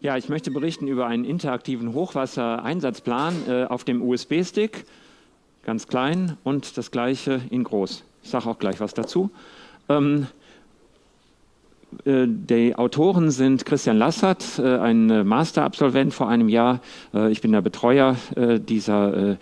Ja, ich möchte berichten über einen interaktiven Hochwassereinsatzplan äh, auf dem USB-Stick, ganz klein und das gleiche in groß. Ich sage auch gleich was dazu. Ähm, äh, die Autoren sind Christian Lassert, äh, ein Masterabsolvent vor einem Jahr. Äh, ich bin der Betreuer dieser,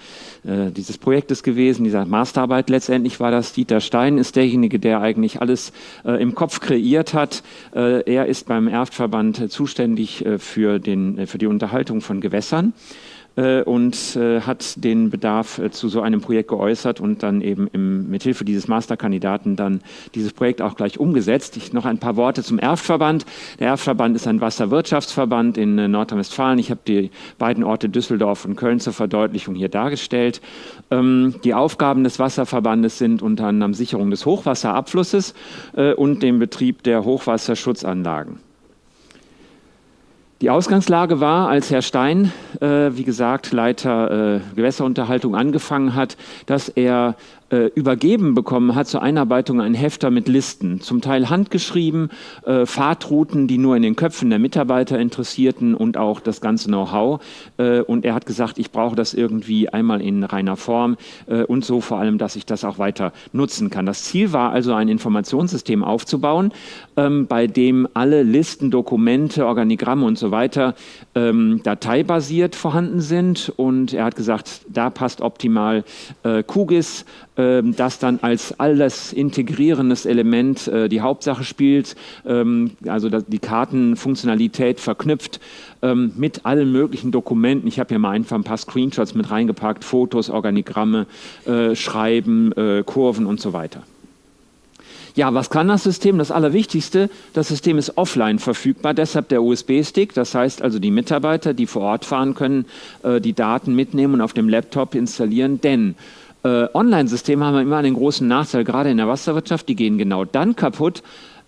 dieses Projektes gewesen, dieser Masterarbeit. Letztendlich war das Dieter Stein, ist derjenige, der eigentlich alles im Kopf kreiert hat. Er ist beim Erftverband zuständig für, den, für die Unterhaltung von Gewässern. Äh, und äh, hat den Bedarf äh, zu so einem Projekt geäußert und dann eben im, mithilfe dieses Masterkandidaten dann dieses Projekt auch gleich umgesetzt. Ich noch ein paar Worte zum Erftverband. Der Erftverband ist ein Wasserwirtschaftsverband in Nordrhein-Westfalen. Ich habe die beiden Orte Düsseldorf und Köln zur Verdeutlichung hier dargestellt. Ähm, die Aufgaben des Wasserverbandes sind unter anderem Sicherung des Hochwasserabflusses und dem Betrieb der Hochwasserschutzanlagen. Die Ausgangslage war, als Herr Stein, äh, wie gesagt, Leiter äh, Gewässerunterhaltung angefangen hat, dass er äh, übergeben bekommen hat zur Einarbeitung ein Hefter mit Listen, zum Teil handgeschrieben, äh, Fahrtrouten, die nur in den Köpfen der Mitarbeiter interessierten und auch das ganze Know-how. Äh, und er hat gesagt, ich brauche das irgendwie einmal in reiner Form äh, und so vor allem, dass ich das auch weiter nutzen kann. Das Ziel war also, ein Informationssystem aufzubauen, ähm, bei dem alle Listen, Dokumente, Organigramme und so weiter ähm, dateibasiert vorhanden sind. Und er hat gesagt, da passt optimal äh, QGIS, das dann als alles integrierendes Element äh, die Hauptsache spielt, ähm, also die Kartenfunktionalität verknüpft ähm, mit allen möglichen Dokumenten. Ich habe hier mal einfach ein paar Screenshots mit reingepackt, Fotos, Organigramme, äh, Schreiben, äh, Kurven und so weiter. Ja, was kann das System? Das Allerwichtigste, das System ist offline verfügbar, deshalb der USB-Stick. Das heißt also, die Mitarbeiter, die vor Ort fahren, können die Daten mitnehmen und auf dem Laptop installieren, denn Online-Systeme haben immer einen großen Nachteil, gerade in der Wasserwirtschaft, die gehen genau dann kaputt,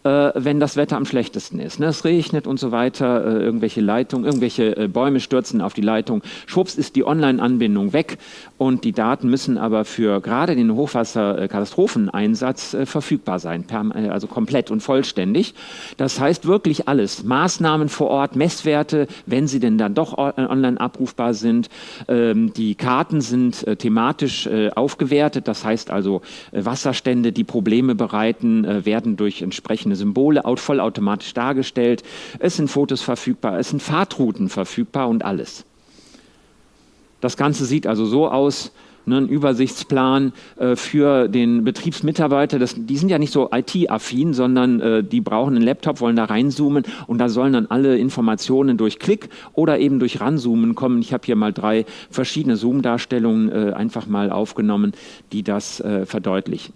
äh, wenn das Wetter am schlechtesten ist. Ne? Es regnet und so weiter, äh, irgendwelche Leitungen, irgendwelche äh, Bäume stürzen auf die Leitung. Schwupps ist die Online-Anbindung weg und die Daten müssen aber für gerade den Hochwasserkatastropheneinsatz äh, verfügbar sein, äh, also komplett und vollständig. Das heißt wirklich alles, Maßnahmen vor Ort, Messwerte, wenn sie denn dann doch online abrufbar sind. Ähm, die Karten sind äh, thematisch aufgewertet, das heißt also Wasserstände, die Probleme bereiten, werden durch entsprechende Symbole vollautomatisch dargestellt. Es sind Fotos verfügbar, es sind Fahrtrouten verfügbar und alles. Das Ganze sieht also so aus, ne, ein Übersichtsplan äh, für den Betriebsmitarbeiter. Das, die sind ja nicht so IT-affin, sondern äh, die brauchen einen Laptop, wollen da reinzoomen und da sollen dann alle Informationen durch Klick oder eben durch Ranzoomen kommen. Ich habe hier mal drei verschiedene Zoom-Darstellungen äh, einfach mal aufgenommen, die das äh, verdeutlichen.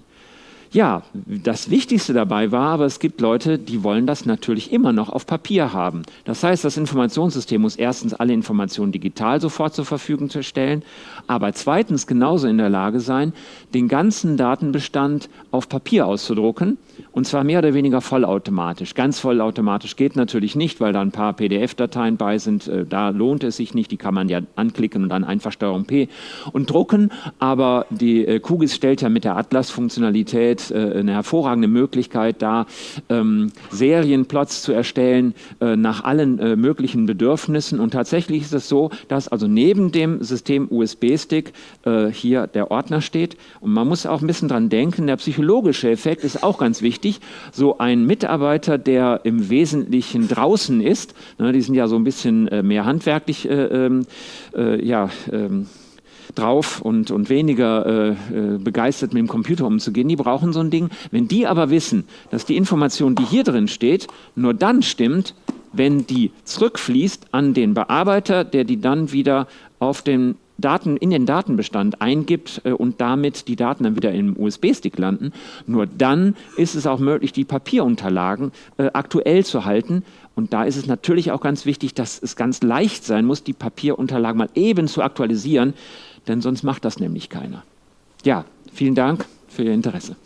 Ja, das Wichtigste dabei war, aber es gibt Leute, die wollen das natürlich immer noch auf Papier haben. Das heißt, das Informationssystem muss erstens alle Informationen digital sofort zur Verfügung stellen, aber zweitens genauso in der Lage sein, den ganzen Datenbestand auf Papier auszudrucken und zwar mehr oder weniger vollautomatisch. Ganz vollautomatisch geht natürlich nicht, weil da ein paar PDF-Dateien bei sind. Äh, da lohnt es sich nicht, die kann man ja anklicken und dann einfach Steuerung P und drucken, aber die äh, QGIS stellt ja mit der Atlas-Funktionalität äh, eine hervorragende Möglichkeit, da ähm, Serienplots zu erstellen nach allen möglichen Bedürfnissen. Und tatsächlich ist es so, dass also neben dem System USB-Stick hier der Ordner steht. Und man muss auch ein bisschen dran denken, der psychologische Effekt ist auch ganz wichtig. So ein Mitarbeiter, der im Wesentlichen draußen ist, ne, die sind ja so ein bisschen äh, mehr handwerklich äh, ähm, ja, ähm, drauf und, und weniger äh, äh, begeistert mit dem Computer umzugehen, die brauchen so ein Ding. Wenn die aber wissen, dass die Information, die hier drin steht, nur dann stimmt, wenn die zurückfließt an den Bearbeiter, der die dann wieder auf den Daten in den Datenbestand eingibt äh, und damit die Daten dann wieder im USB-Stick landen, nur dann ist es auch möglich, die Papierunterlagen äh, aktuell zu halten. Und da ist es natürlich auch ganz wichtig, dass es ganz leicht sein muss, die Papierunterlagen mal eben zu aktualisieren, denn sonst macht das nämlich keiner. Ja, vielen Dank für Ihr Interesse.